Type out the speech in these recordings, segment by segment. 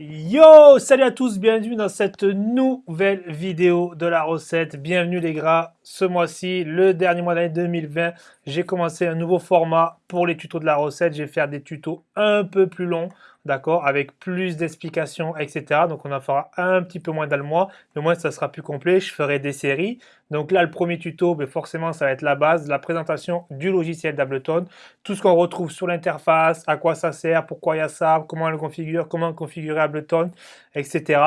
Yo, salut à tous, bienvenue dans cette nouvelle vidéo de la recette. Bienvenue les gras, ce mois-ci, le dernier mois d'année 2020, j'ai commencé un nouveau format pour les tutos de la recette. Je vais faire des tutos un peu plus longs, d'accord, avec plus d'explications, etc. Donc on en fera un petit peu moins dans le mois, mais au moins ça sera plus complet. Je ferai des séries. Donc là, le premier tuto, ben, forcément, ça va être la base, la présentation du logiciel d'Ableton. Tout ce qu'on retrouve sur l'interface, à quoi ça sert, pourquoi il y a ça, comment on le configure, comment configurer Ableton, etc.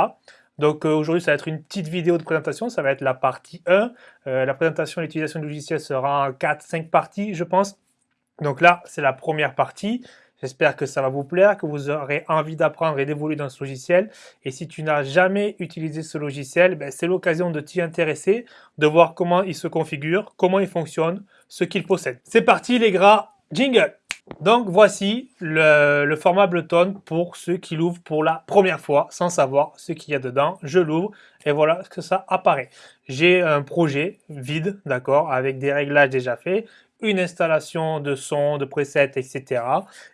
Donc euh, aujourd'hui, ça va être une petite vidéo de présentation, ça va être la partie 1. Euh, la présentation et l'utilisation du logiciel sera en 4-5 parties, je pense. Donc là, c'est la première partie. J'espère que ça va vous plaire, que vous aurez envie d'apprendre et d'évoluer dans ce logiciel. Et si tu n'as jamais utilisé ce logiciel, ben, c'est l'occasion de t'y intéresser, de voir comment il se configure, comment il fonctionne, ce qu'il possède. C'est parti les gras, jingle donc voici le, format Ableton pour ceux qui l'ouvrent pour la première fois sans savoir ce qu'il y a dedans. Je l'ouvre et voilà ce que ça apparaît. J'ai un projet vide, d'accord, avec des réglages déjà faits, une installation de son, de presets, etc.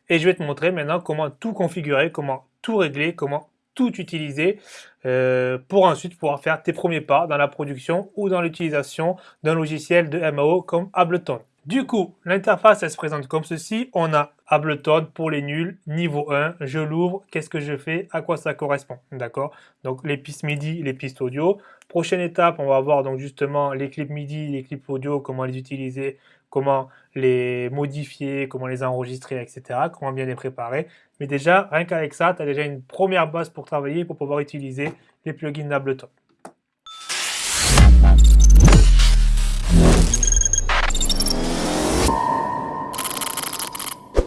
Et je vais te montrer maintenant comment tout configurer, comment tout régler, comment tout utiliser euh, pour ensuite pouvoir faire tes premiers pas dans la production ou dans l'utilisation d'un logiciel de MAO comme Ableton. Du coup, l'interface, elle se présente comme ceci. On a Ableton pour les nuls, niveau 1. Je l'ouvre. Qu'est-ce que je fais? À quoi ça correspond? D'accord? Donc, les pistes MIDI, les pistes audio. Prochaine étape, on va voir donc justement les clips MIDI, les clips audio, comment les utiliser, comment les modifier, comment les enregistrer, etc. Comment bien les préparer. Mais déjà, rien qu'avec ça, tu as déjà une première base pour travailler, pour pouvoir utiliser les plugins d'Ableton.